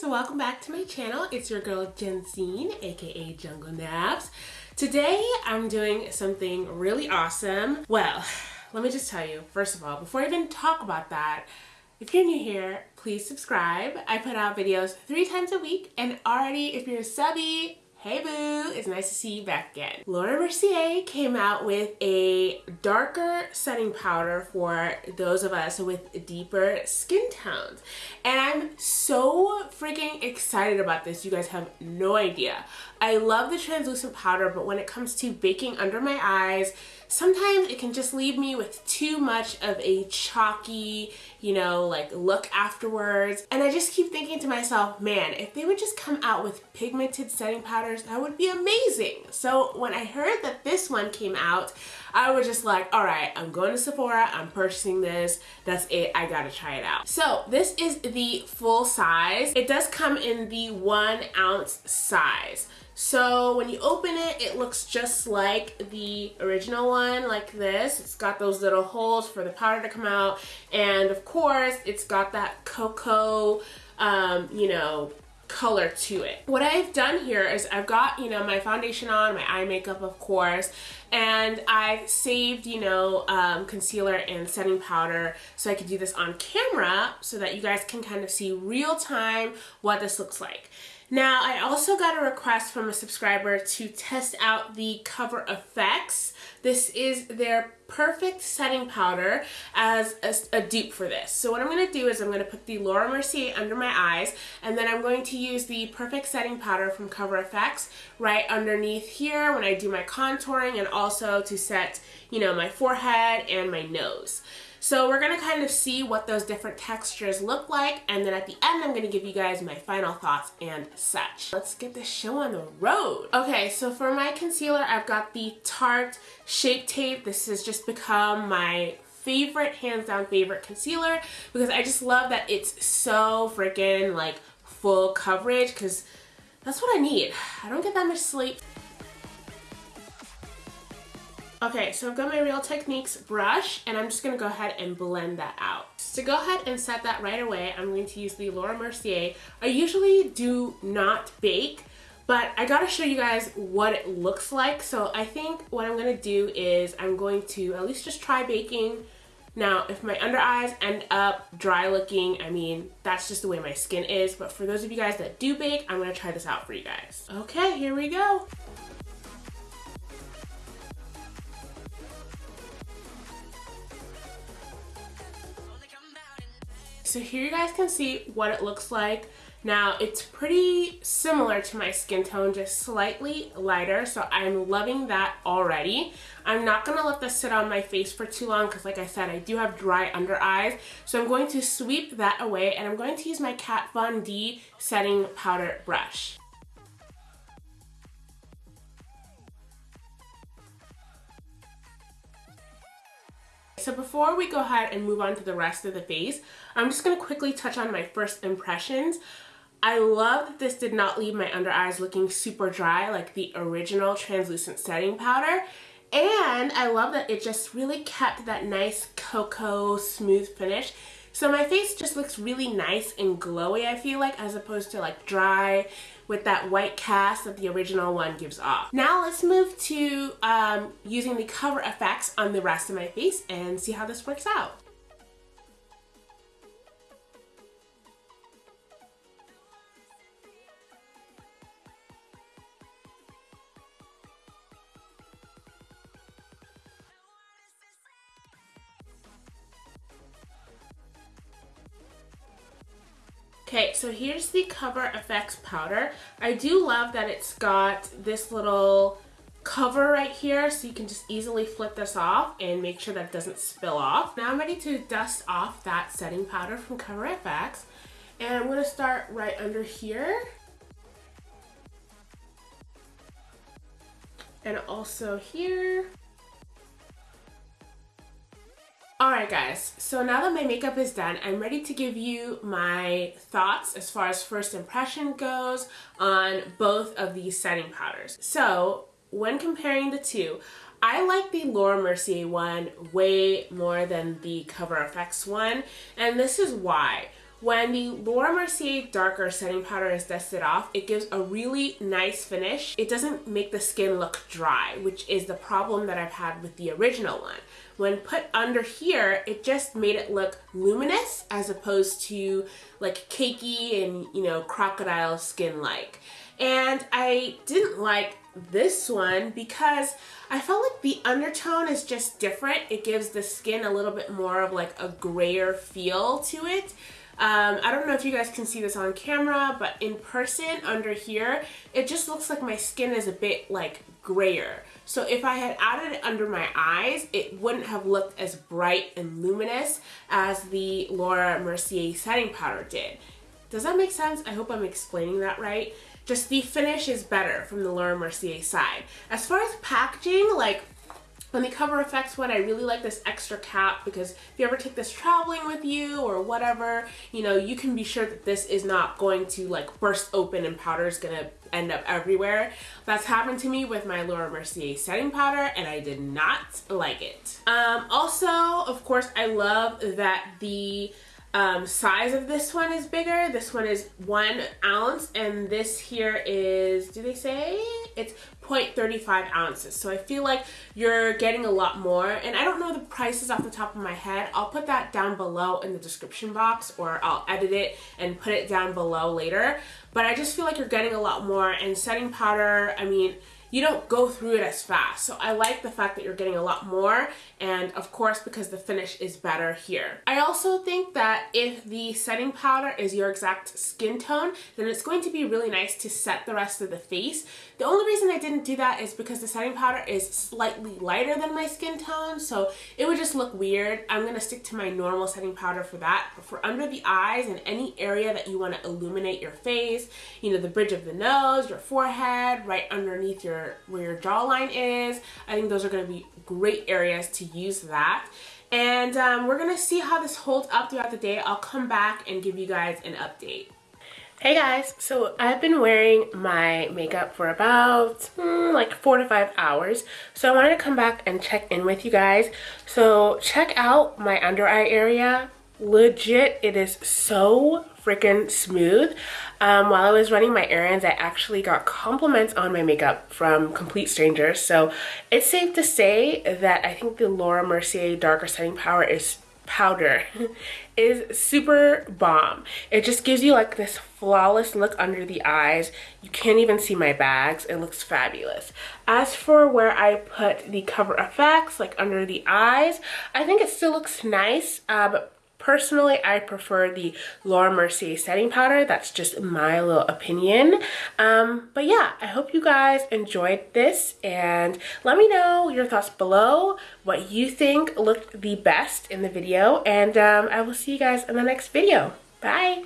so welcome back to my channel. It's your girl Jensine, aka Jungle Naps. Today I'm doing something really awesome. Well, let me just tell you, first of all, before I even talk about that, if you're new here, please subscribe. I put out videos three times a week and already if you're a subby, Hey boo, it's nice to see you back again. Laura Mercier came out with a darker setting powder for those of us with deeper skin tones. And I'm so freaking excited about this. You guys have no idea. I love the translucent powder, but when it comes to baking under my eyes, sometimes it can just leave me with too much of a chalky, you know, like look afterwards. And I just keep thinking to myself, man, if they would just come out with pigmented setting powders, that would be amazing. So when I heard that this one came out, I was just like, all right, I'm going to Sephora, I'm purchasing this, that's it, I gotta try it out. So this is the full size. It does come in the one ounce size. So when you open it, it looks just like the original one, like this. It's got those little holes for the powder to come out. And of course, it's got that cocoa, um, you know, color to it. What I've done here is I've got, you know, my foundation on, my eye makeup, of course, and I've saved, you know, um, concealer and setting powder so I could do this on camera so that you guys can kind of see real time what this looks like. Now, I also got a request from a subscriber to test out the Cover FX. This is their perfect setting powder as a, a, dupe for this. So what I'm going to do is I'm going to put the Laura Mercier under my eyes and then I'm going to use the perfect setting powder from Cover FX right underneath here when I do my contouring and also to set, you know, my forehead and my nose. So we're going to kind of see what those different textures look like and then at the end I'm going to give you guys my final thoughts and such. Let's get this show on the road. Okay, so for my concealer I've got the Tarte Shape Tape. This has just become my favorite, hands down favorite concealer because I just love that it's so freaking like full coverage because that's what I need. I don't get that much sleep. Okay, so I've got my Real Techniques brush and I'm just going to go ahead and blend that out. To go ahead and set that right away, I'm going to use the Laura Mercier. I usually do not bake, but I gotta show you guys what it looks like. So I think what I'm gonna do is I'm going to at least just try baking. Now, if my under eyes end up dry looking, I mean, that's just the way my skin is. But for those of you guys that do bake, I'm gonna try this out for you guys. Okay, here we go. So here you guys can see what it looks like. Now it's pretty similar to my skin tone, just slightly lighter, so I'm loving that already. I'm not gonna let this sit on my face for too long because like I said, I do have dry under eyes. So I'm going to sweep that away and I'm going to use my Kat Von D setting powder brush. So before we go ahead and move on to the rest of the face, I'm just going to quickly touch on my first impressions. I love that this did not leave my under eyes looking super dry like the original translucent setting powder. And I love that it just really kept that nice cocoa smooth finish. So my face just looks really nice and glowy I feel like as opposed to like dry with that white cast that the original one gives off. Now let's move to um, using the Cover FX on the rest of my face and see how this works out. Okay, so here's the Cover FX powder. I do love that it's got this little cover right here so you can just easily flip this off and make sure that it doesn't spill off. Now I'm ready to dust off that setting powder from Cover FX and I'm going to start right under here and also here Alright guys, so now that my makeup is done, I'm ready to give you my thoughts as far as first impression goes on both of these setting powders. So, when comparing the two, I like the Laura Mercier one way more than the Cover FX one, and this is why. When the Laura Mercier Darker Setting Powder is dusted off, it gives a really nice finish. It doesn't make the skin look dry, which is the problem that I've had with the original one. When put under here, it just made it look luminous as opposed to like cakey and, you know, crocodile skin-like. And I didn't like this one because I felt like the undertone is just different. It gives the skin a little bit more of like a grayer feel to it. Um, I don't know if you guys can see this on camera, but in person under here, it just looks like my skin is a bit like grayer. So if I had added it under my eyes, it wouldn't have looked as bright and luminous as the Laura Mercier setting powder did. Does that make sense? I hope I'm explaining that right. Just the finish is better from the Laura Mercier side. As far as packaging, like on the Cover FX one, I really like this extra cap because if you ever take this traveling with you or whatever, you know, you can be sure that this is not going to like burst open and powder is going to end up everywhere. That's happened to me with my Laura Mercier setting powder and I did not like it. Um, also, of course, I love that the um, size of this one is bigger. This one is one ounce and this here is, do they say? It's 0.35 ounces. So I feel like you're getting a lot more. And I don't know the prices off the top of my head. I'll put that down below in the description box or I'll edit it and put it down below later. But I just feel like you're getting a lot more. And setting powder, I mean, you don't go through it as fast. So I like the fact that you're getting a lot more and of course because the finish is better here. I also think that if the setting powder is your exact skin tone, then it's going to be really nice to set the rest of the face. The only reason I didn't do that is because the setting powder is slightly lighter than my skin tone, so it would just look weird. I'm gonna stick to my normal setting powder for that. But for under the eyes and any area that you wanna illuminate your face, you know, the bridge of the nose, your forehead, right underneath your where your jawline is. I think those are going to be great areas to use that. And um, we're going to see how this holds up throughout the day. I'll come back and give you guys an update. Hey guys, so I've been wearing my makeup for about mm, like four to five hours. So I wanted to come back and check in with you guys. So check out my under eye area. Legit, it is so freaking smooth. Um, while I was running my errands, I actually got compliments on my makeup from complete strangers. So it's safe to say that I think the Laura Mercier Darker Setting Power is powder is super bomb. It just gives you like this flawless look under the eyes. You can't even see my bags. It looks fabulous. As for where I put the Cover FX, like under the eyes, I think it still looks nice, uh, but Personally, I prefer the Laura Mercier setting powder. That's just my little opinion. Um, but yeah, I hope you guys enjoyed this and let me know your thoughts below, what you think looked the best in the video, and um, I will see you guys in the next video. Bye!